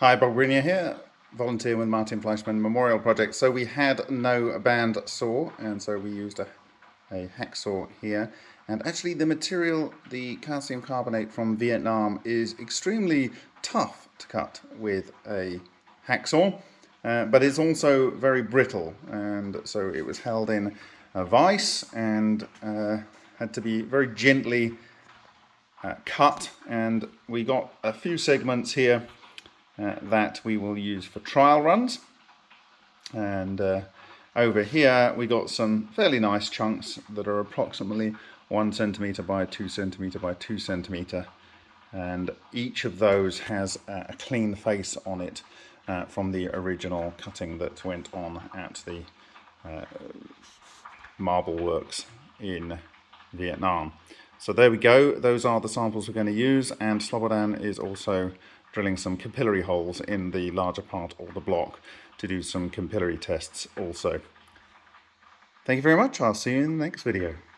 Hi, Bob Greenyer here, volunteer with Martin Fleischmann Memorial Project. So we had no band saw, and so we used a, a hacksaw here. And actually the material, the calcium carbonate from Vietnam, is extremely tough to cut with a hacksaw, uh, but it's also very brittle. And so it was held in a vise and uh, had to be very gently uh, cut. And we got a few segments here uh, that we will use for trial runs. And uh, over here we got some fairly nice chunks that are approximately one centimeter by two centimeter by two centimeter and each of those has a clean face on it uh, from the original cutting that went on at the uh, marble works in Vietnam. So there we go, those are the samples we're going to use and Slobodan is also drilling some capillary holes in the larger part of the block to do some capillary tests also. Thank you very much, I'll see you in the next video.